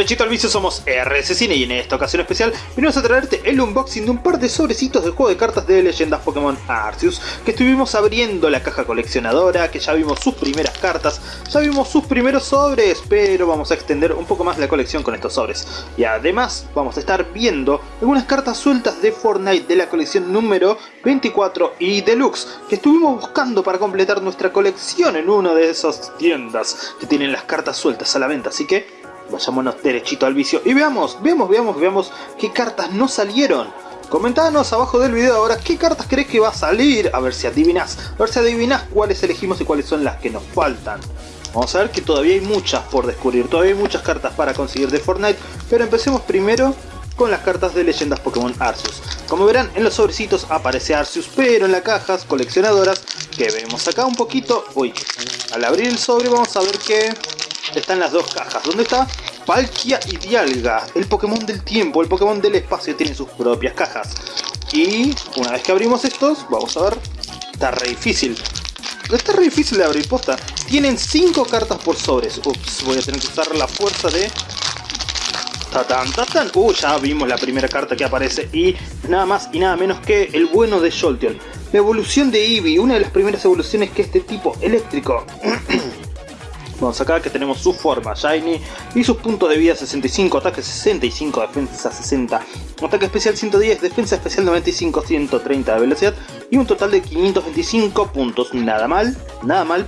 derechito al vicio somos RS Cine y en esta ocasión especial venimos a traerte el unboxing de un par de sobrecitos de juego de cartas de leyendas Pokémon Arceus que estuvimos abriendo la caja coleccionadora, que ya vimos sus primeras cartas, ya vimos sus primeros sobres, pero vamos a extender un poco más la colección con estos sobres. Y además vamos a estar viendo algunas cartas sueltas de Fortnite de la colección número 24 y Deluxe que estuvimos buscando para completar nuestra colección en una de esas tiendas que tienen las cartas sueltas a la venta, así que vayámonos derechito al vicio y veamos, veamos, veamos, veamos qué cartas no salieron. Comentanos abajo del video ahora qué cartas crees que va a salir, a ver si adivinas, a ver si adivinas cuáles elegimos y cuáles son las que nos faltan. Vamos a ver que todavía hay muchas por descubrir, todavía hay muchas cartas para conseguir de Fortnite, pero empecemos primero con las cartas de leyendas Pokémon Arceus. Como verán en los sobrecitos aparece Arceus, pero en las cajas coleccionadoras que vemos acá un poquito, uy, al abrir el sobre vamos a ver que están las dos cajas. ¿Dónde está? Palkia y Dialga, el Pokémon del tiempo, el Pokémon del espacio, tienen sus propias cajas. Y una vez que abrimos estos, vamos a ver, está re difícil. Está re difícil de abrir, posta. Tienen 5 cartas por sobres. Ups, voy a tener que usar la fuerza de... Tatán, tatán. Uh, ya vimos la primera carta que aparece. Y nada más y nada menos que el bueno de Jolteon. La evolución de Eevee, una de las primeras evoluciones que este tipo eléctrico Vamos acá que tenemos su forma Shiny y sus puntos de vida 65, ataque 65, defensa 60, ataque especial 110, defensa especial 95, 130 de velocidad y un total de 525 puntos. Nada mal, nada mal.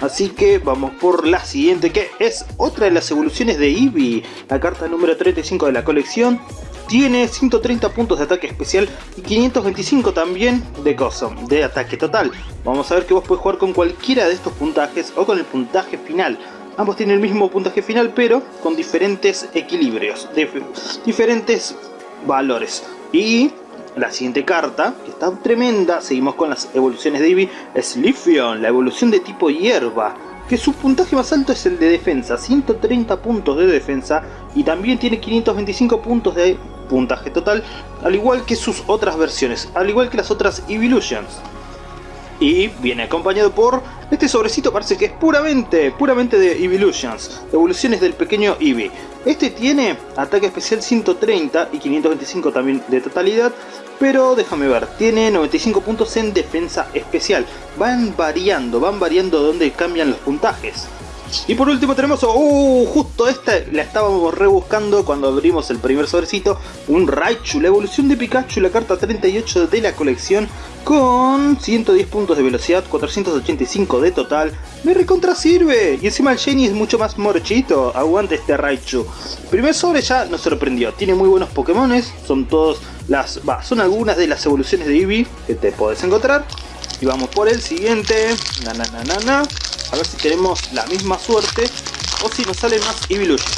Así que vamos por la siguiente que es otra de las evoluciones de Eevee, la carta número 35 de la colección tiene 130 puntos de ataque especial y 525 también de coso, de ataque total. Vamos a ver que vos puedes jugar con cualquiera de estos puntajes o con el puntaje final. Ambos tienen el mismo puntaje final pero con diferentes equilibrios, diferentes valores. Y la siguiente carta, que está tremenda, seguimos con las evoluciones de Eevee, es Lifion, la evolución de tipo hierba que su puntaje más alto es el de defensa, 130 puntos de defensa y también tiene 525 puntos de puntaje total, al igual que sus otras versiones, al igual que las otras Evolutions. Y viene acompañado por este sobrecito parece que es puramente, puramente de Evolutions, evoluciones del pequeño Eevee. Este tiene ataque especial 130 y 525 también de totalidad, pero déjame ver, tiene 95 puntos en defensa especial. Van variando, van variando donde cambian los puntajes. Y por último tenemos, uh, justo esta la estábamos rebuscando cuando abrimos el primer sobrecito, un Raichu, la evolución de Pikachu, la carta 38 de la colección, con 110 puntos de velocidad, 485 de total, me recontra sirve, y encima el Jenny es mucho más morchito, aguante este Raichu. Primer sobre ya nos sorprendió, tiene muy buenos Pokémones, son todos las, va, son algunas de las evoluciones de Eevee que te puedes encontrar. Y vamos por el siguiente, na na na na na. A ver si tenemos la misma suerte o si nos salen más Evolution.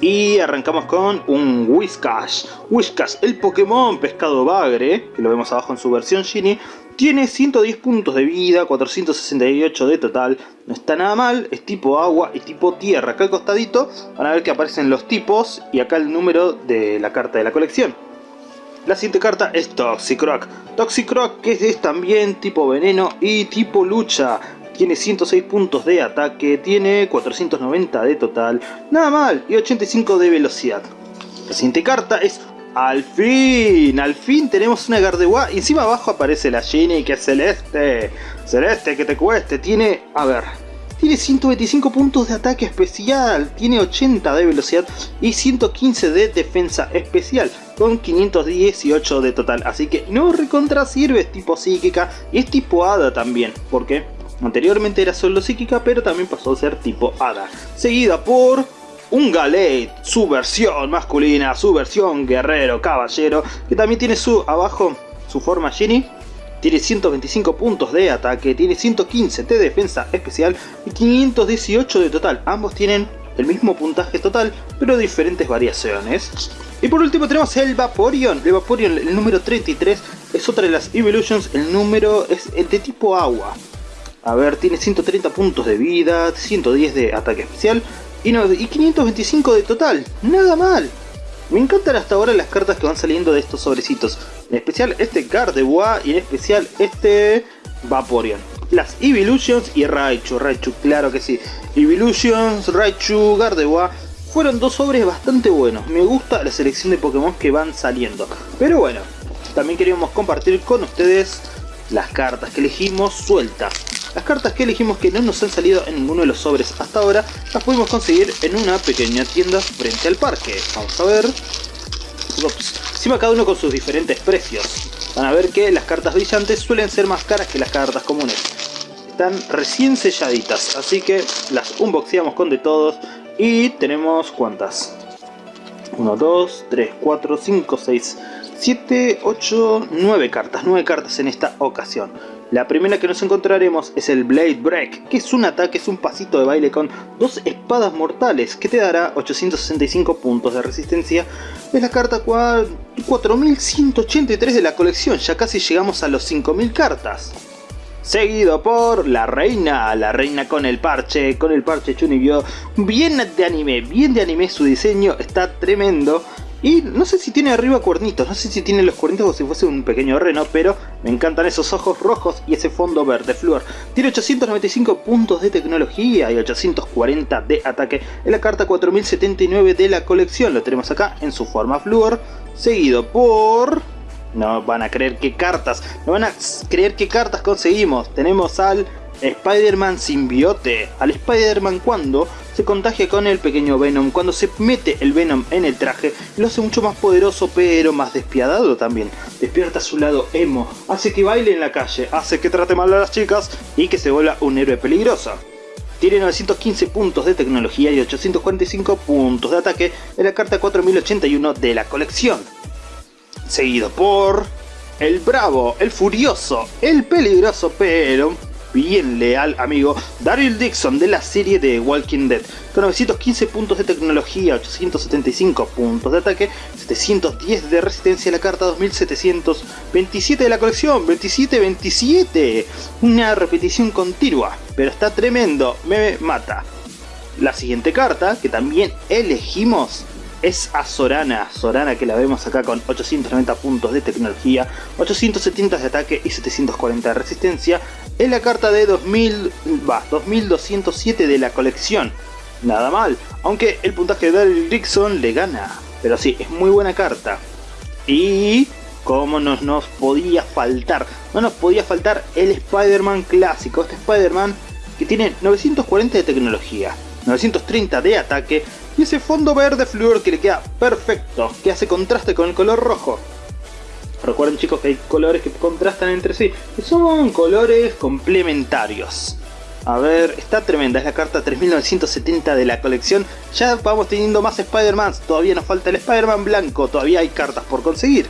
Y arrancamos con un Whiscash. Whiscash, el Pokémon pescado bagre, que lo vemos abajo en su versión Genie, tiene 110 puntos de vida, 468 de total, no está nada mal, es tipo agua y tipo tierra. Acá al costadito van a ver que aparecen los tipos y acá el número de la carta de la colección. La siguiente carta es Toxicroak. Toxicroak que es también tipo veneno y tipo lucha. Tiene 106 puntos de ataque, tiene 490 de total, nada mal, y 85 de velocidad. La siguiente carta es al fin, al fin tenemos una Gardevoir y encima abajo aparece la Genie que es celeste, celeste que te cueste, tiene, a ver, tiene 125 puntos de ataque especial, tiene 80 de velocidad y 115 de defensa especial, con 518 de total, así que no recontra sirve, es tipo psíquica y es tipo hada también, porque Anteriormente era solo psíquica, pero también pasó a ser tipo hada. Seguida por un Galate, su versión masculina, su versión guerrero, caballero, que también tiene su abajo su forma Genie. Tiene 125 puntos de ataque, tiene 115 de defensa especial y 518 de total. Ambos tienen el mismo puntaje total, pero diferentes variaciones. Y por último tenemos el Vaporeon. El Vaporeon, el número 33, es otra de las Evolutions. El número es el de tipo agua. A ver, tiene 130 puntos de vida, 110 de ataque especial y, 525 de total. Nada mal. Me encantan hasta ahora las cartas que van saliendo de estos sobrecitos. En especial este Gardevoir y en especial este Vaporeon. Las Evolutions y Raichu. Raichu, claro que sí. Evolutions, Raichu, Gardevoir fueron dos sobres bastante buenos. Me gusta la selección de Pokémon que van saliendo. Pero bueno, también queríamos compartir con ustedes las cartas que elegimos sueltas. Las cartas que elegimos que no nos han salido en ninguno de los sobres hasta ahora, las pudimos conseguir en una pequeña tienda frente al parque. Vamos a ver. Ups. Encima cada uno con sus diferentes precios. Van a ver que las cartas brillantes suelen ser más caras que las cartas comunes. Están recién selladitas, así que las unboxeamos con de todos. Y tenemos ¿cuántas? 1, 2, 3, 4, 5, 6, 7, 8, 9 cartas. 9 cartas en esta ocasión. La primera que nos encontraremos es el Blade Break, que es un ataque, es un pasito de baile con dos espadas mortales, que te dará 865 puntos de resistencia. Es la carta 4183 de la colección, ya casi llegamos a los 5000 cartas. Seguido por la reina, la reina con el parche, con el parche Chunibyo. Bien de anime, bien de anime su diseño, está tremendo. Y no sé si tiene arriba cuernitos, no sé si tiene los cuernitos como si fuese un pequeño reno, pero me encantan esos ojos rojos y ese fondo verde flúor. Tiene 895 puntos de tecnología y 840 de ataque en la carta 4079 de la colección. Lo tenemos acá en su forma flúor, seguido por... No van a creer qué cartas, no van a creer qué cartas conseguimos. Tenemos al Spider-Man simbiote. Al Spider-Man cuando se contagia con el pequeño Venom, cuando se mete el Venom en el traje, lo hace mucho más poderoso pero más despiadado también. Despierta su lado emo, hace que baile en la calle, hace que trate mal a las chicas y que se vuelva un héroe peligroso. Tiene 915 puntos de tecnología y 845 puntos de ataque en la carta 4081 de la colección. Seguido por... El bravo, el furioso, el peligroso pero bien leal amigo Daryl Dixon de la serie de Walking Dead, con 915 puntos de tecnología, 875 puntos de ataque, 710 de resistencia la carta 2727 de la colección, 2727, una repetición continua, pero está tremendo, me mata. La siguiente carta, que también elegimos, es a Sorana. Sorana que la vemos acá con 890 puntos de tecnología, 870 de ataque y 740 de resistencia. Es la carta de 2000, va, 2207 de la colección. Nada mal, aunque el puntaje de Daryl Dixon le gana. Pero sí, es muy buena carta. Y como no nos podía faltar, no nos podía faltar el Spider-Man clásico. Este Spider-Man que tiene 940 de tecnología, 930 de ataque y ese fondo verde flúor que le queda perfecto, que hace contraste con el color rojo. Recuerden chicos que hay colores que contrastan entre sí, y son colores complementarios. A ver, está tremenda, es la carta 3970 de la colección. Ya vamos teniendo más Spider-Mans, todavía nos falta el Spider-Man blanco, todavía hay cartas por conseguir.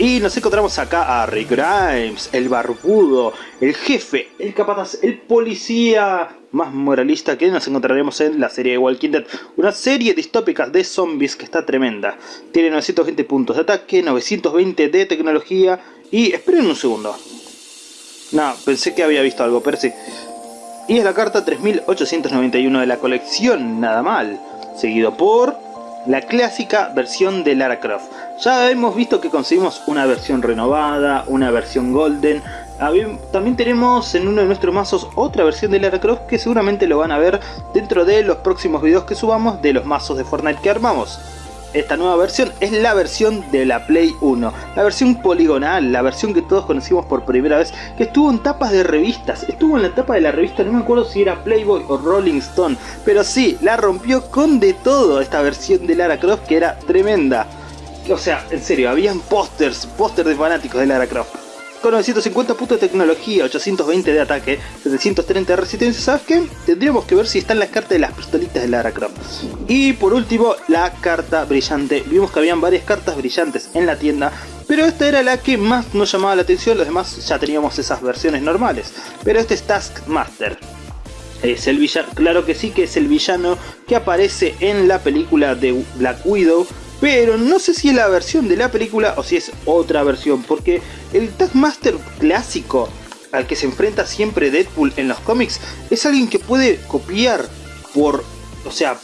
Y nos encontramos acá a Rick Grimes, el barbudo, el jefe, el capataz, el policía más moralista que nos encontraremos en la serie de Walking Dead. Una serie distópica de zombies que está tremenda. Tiene 920 puntos de ataque, 920 de tecnología y... esperen un segundo. No, pensé que había visto algo, pero sí. Y es la carta 3891 de la colección, nada mal. Seguido por la clásica versión de Lara Croft. Ya hemos visto que conseguimos una versión renovada, una versión golden. También tenemos en uno de nuestros mazos otra versión de Lara Croft que seguramente lo van a ver dentro de los próximos videos que subamos de los mazos de Fortnite que armamos. Esta nueva versión es la versión de la Play 1, la versión poligonal, la versión que todos conocimos por primera vez, que estuvo en tapas de revistas, estuvo en la tapa de la revista, no me acuerdo si era Playboy o Rolling Stone, pero sí, la rompió con de todo esta versión de Lara Croft que era tremenda. O sea, en serio, habían pósters, pósters de fanáticos de Lara Croft con 950 puntos de tecnología, 820 de ataque, 730 de resistencia, ¿sabes qué? Tendríamos que ver si están las cartas de las pistolitas de Lara Croft. Y por último, la carta brillante. Vimos que habían varias cartas brillantes en la tienda, pero esta era la que más nos llamaba la atención, los demás ya teníamos esas versiones normales. Pero este es Taskmaster. Es el villano, claro que sí que es el villano que aparece en la película de Black Widow, pero no sé si es la versión de la película o si es otra versión, porque el Taskmaster clásico al que se enfrenta siempre Deadpool en los cómics es alguien que puede copiar por, o sea,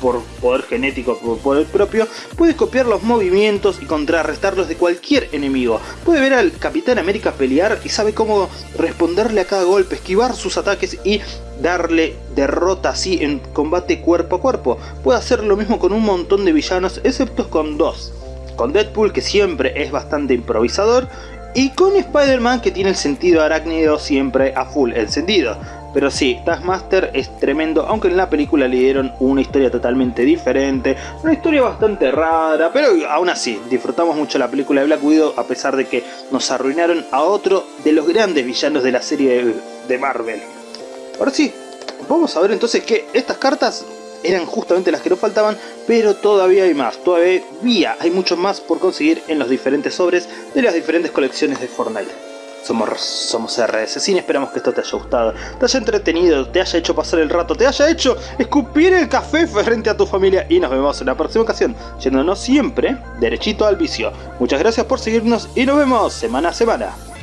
por poder genético, por poder propio, puede copiar los movimientos y contrarrestarlos de cualquier enemigo. Puede ver al Capitán América pelear y sabe cómo responderle a cada golpe, esquivar sus ataques y darle derrota así en combate cuerpo a cuerpo. Puede hacer lo mismo con un montón de villanos, excepto con dos. Con Deadpool, que siempre es bastante improvisador, y con Spider-Man, que tiene el sentido arácnido siempre a full encendido. Pero sí, Taskmaster es tremendo, aunque en la película le dieron una historia totalmente diferente, una historia bastante rara, pero aún así, disfrutamos mucho la película de Black Widow a pesar de que nos arruinaron a otro de los grandes villanos de la serie de Marvel. Ahora sí, vamos a ver entonces que estas cartas eran justamente las que nos faltaban, pero todavía hay más, todavía hay mucho más por conseguir en los diferentes sobres de las diferentes colecciones de Fortnite. Somos, somos RS esperamos que esto te haya gustado, te haya entretenido, te haya hecho pasar el rato, te haya hecho escupir el café frente a tu familia y nos vemos en la próxima ocasión, yéndonos siempre derechito al vicio. Muchas gracias por seguirnos y nos vemos semana a semana.